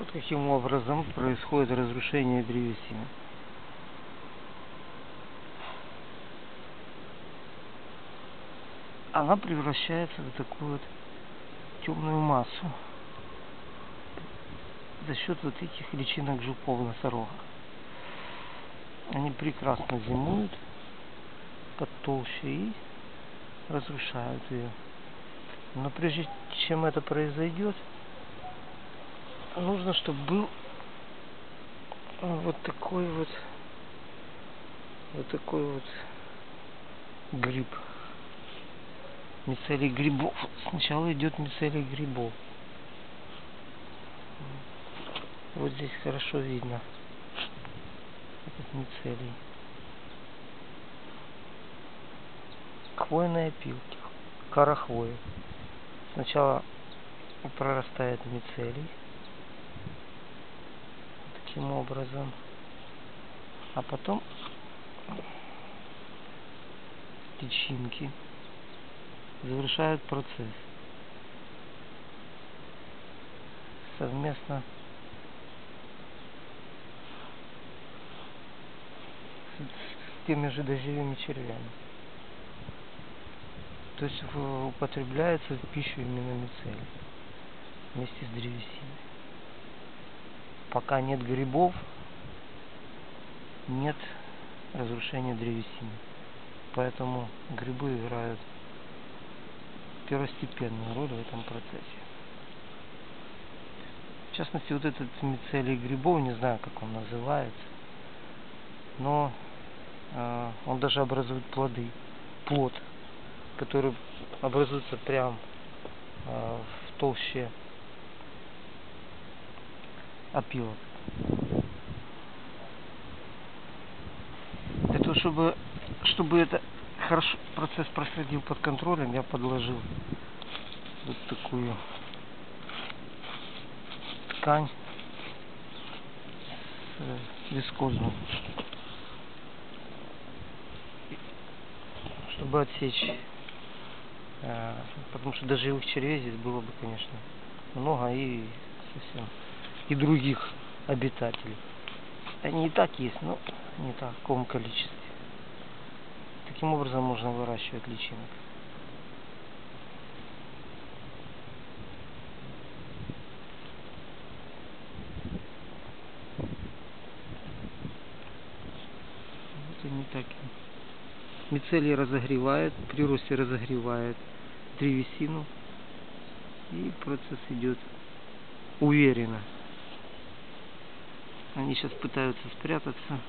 Вот каким образом происходит разрушение древесины. Она превращается в такую вот темную массу за счет вот этих личинок жуков носорога. Они прекрасно зимуют под толще и разрушают ее. Но прежде чем это произойдет, нужно, чтобы был вот такой вот вот такой вот гриб. Мицелий грибов. Сначала идет мицелий грибов. Вот здесь хорошо видно. Этот мицелий. Хвойные опилки. Кора хвои сначала прорастает мицелий таким образом. А потом течинки завершают процесс. Совместно с теми же дождевыми червями. То есть употребляется в пищу именно мицелий вместе с древесиной пока нет грибов, нет разрушения древесины. Поэтому грибы играют первостепенную роль в этом процессе. В частности, вот этот мицелий грибов, не знаю, как он называется, но э, он даже образует плоды, плод, который образуется прям э, в толще опилок. Для того, чтобы, чтобы это хорошо процесс происходил под контролем, я подложил вот такую ткань вискозную, чтобы отсечь, э, потому что даже живых червей здесь было бы, конечно, много и совсем и других обитателей. Они и так есть, но не в таком количестве. Таким образом можно выращивать личинок. Вот они так. Мицелий разогревает, при росте разогревает древесину. И процесс идет уверенно. Они сейчас пытаются спрятаться.